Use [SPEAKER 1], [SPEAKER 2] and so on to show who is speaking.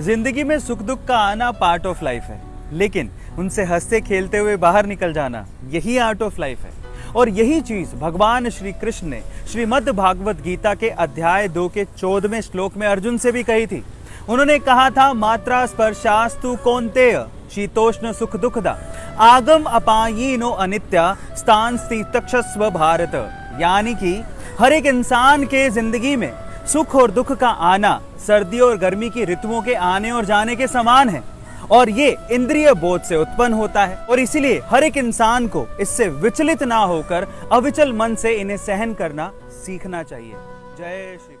[SPEAKER 1] ज़िंदगी में सुख दुख का आना पार्ट ऑफ़ लाइफ है। लेकिन उनसे हँसते खेलते हुए बाहर निकल जाना यही आर्ट ऑफ़ लाइफ है। और यही चीज़ भगवान श्री कृष्ण ने श्रीमद् भागवत गीता के अध्याय दो के चौदहवें श्लोक में अर्जुन से भी कही थी। उन्होंने कहा था, मात्रा स्पर्शास्तु कौनतेय, शीतोष्ण सुख दुखदा। आगम अपायीनो अनित्या, स्थान तक्षस्व भारत। यानी कि हर एक इंसान के ज़िंदगी में सुख और दुख का आना सर्दी और गर्मी की ऋतुओं के आने और जाने के समान है। और ये इंद्रिय बोध से उत्पन्न होता है। और इसीलिए हर एक इंसान को इससे विचलित ना होकर अविचल मन से इन्हें सहन करना सीखना चाहिए। जय श्री